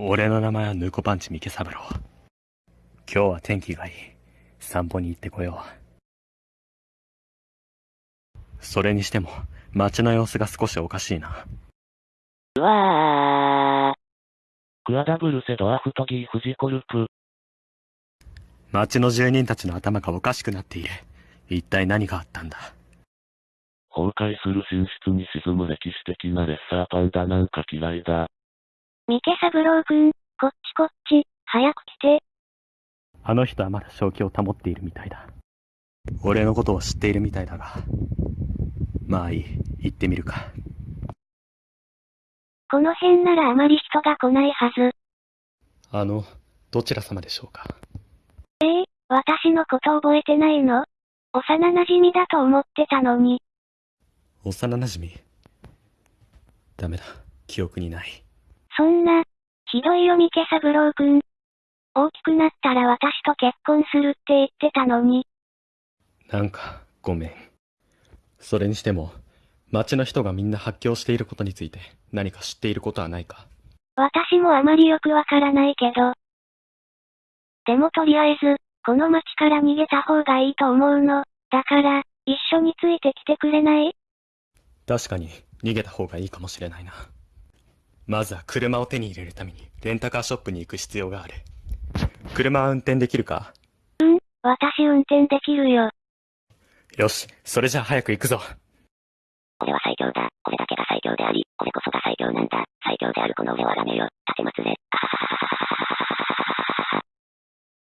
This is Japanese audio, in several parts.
俺の名前はヌコパンチ三毛三郎。今日は天気がいい。散歩に行ってこよう。それにしても、街の様子が少しおかしいな。うわー。クアダブルセドアフトギーフジコルプ。街の住人たちの頭がおかしくなっている。一体何があったんだ？崩壊する寝室に沈む歴史的なレッサーパンダなんか嫌いだ。三毛三郎くん、こっちこっち、早く来て。あの人はまだ正気を保っているみたいだ。俺のことを知っているみたいだが。まあいい、行ってみるか。この辺ならあまり人が来ないはず。あの、どちら様でしょうか？ええ私のこと覚えてないの？幼馴染だと思ってたのに。幼馴染？ダメだ、記憶にない。そんな、ひどいよ三毛三郎くん。大きくなったら私と結婚するって言ってたのに。なんか、ごめん。それにしても、町の人がみんな発狂していることについて何か知っていることはないか？私もあまりよくわからないけど。でもとりあえず、この町から逃げた方がいいと思うの。だから、一緒についてきてくれない？確かに、逃げた方がいいかもしれないな。まずは車を手に入れるために、レンタカーショップに行く必要がある。車は運転できるか？うん、私運転できるよ。よし、それじゃあ早く行くぞ。俺は最強だ。俺だけが最強であり、俺こそが最強なんだ。最強であるこの俺をあがめよ。立てまつれ。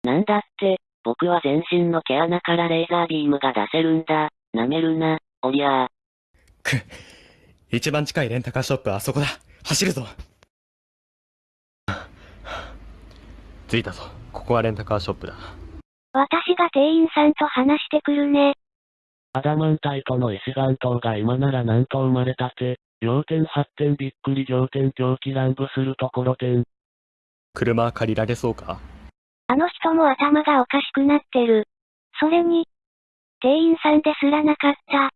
なんだって、僕は全身の毛穴からレーザービームが出せるんだ。舐めるな、おりゃー。く、一番近いレンタカーショップはあそこだ。走るぞ。着いたぞ。ここはレンタカーショップだ。私が店員さんと話してくるね。アダマンタイトの石岩島が今ならなんと生まれたて、要点発展びっくり仰天狂気乱舞するところてん。車借りられそうか？あの人も頭がおかしくなってる。それに、店員さんですらなかった。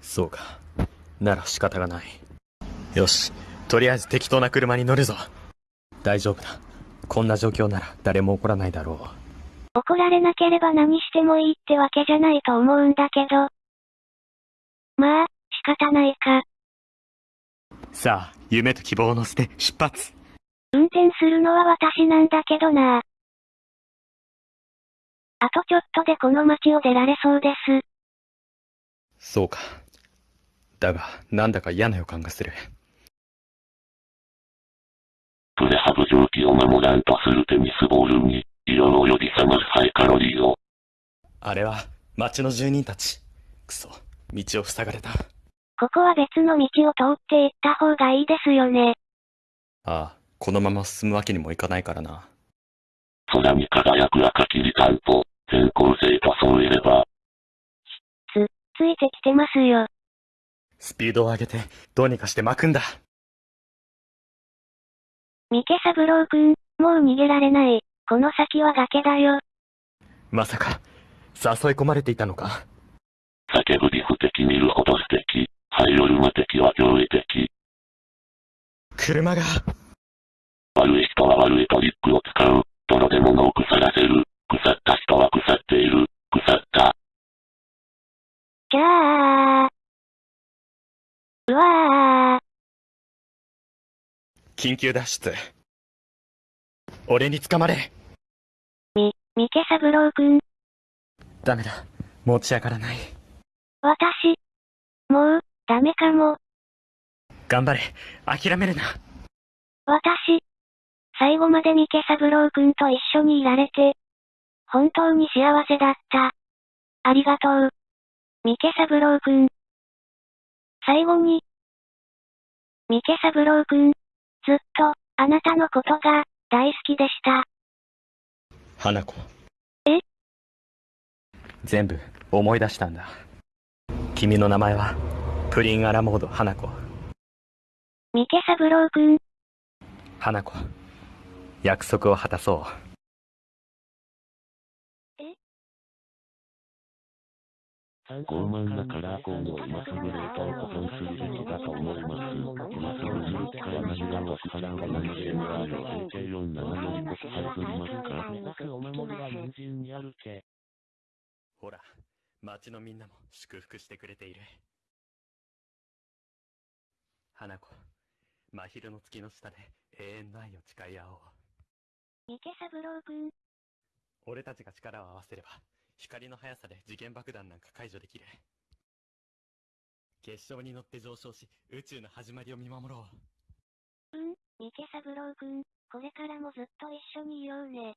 そうか。なら仕方がない。よし。とりあえず適当な車に乗るぞ。大丈夫だ。こんな状況なら誰も怒らないだろ怒られなければ何してもいいってわけじゃないと思うんだけど。まあ、仕方ないか。う。さあ、夢と希望を乗せて出発運転するのは私なんだけどなあとちょっとでこの街を出られそうです。そうか。だが、なんだか嫌な予感がする。プレハブ蒸気を守らんとするテニスボールに、色の呼び覚ますハイカロリーを。あれは、町の住人たち。くそ、道を塞がれた。ここは別の道を通って行った方がいいですよね。ああ、このまま進むわけにもいかないからな。空に輝く赤きりたんぽ、全校生とそういれば、つ、ついてきてますよ。スピードを上げて、どうにかして巻くんだ。三毛三郎くん、もう逃げられない。この先は崖だよ。まさか、誘い込まれていたのか？叫ぶリフ的見るほど素敵、ハイオルマ的は驚異的。車が、悪い人は悪いトリックを使う。泥で物を腐らせる。腐った人は腐っている。腐った。じゃあ。うわ緊急脱出。俺に捕まれー。み、三毛三郎くん、ダメだ。持ち上がらない。私。もう、ダメかも。頑張れ。諦めるな。私。最後まで三毛三郎くんと一緒にいられて、本当に幸せだった。ありがとう。三毛三郎くん。最後に、三毛三郎くん、ずっと、あなたのことが、大好きでした。花子。え？全部、思い出したんだ。君の名前は、プリンアラモード花子。三毛三郎くん、花子。約束を果たそう。傲慢なカラーコーンを今すぐ冷凍保存するべきだと思います。今すぐ11から何がは支払うが 7GMR 3K47 よりこそ配分まずか。お守りは人参にあるけ。ほら、町のみんなも祝福してくれている。花子、真昼の月の下で永遠の愛を誓い合おう。三毛三郎くん、俺たちが力を合わせれば、光の速さで次元爆弾なんか解除できる。結晶に乗って上昇し、宇宙の始まりを見守ろう。うん、池三郎くん、これからもずっと一緒にいようね。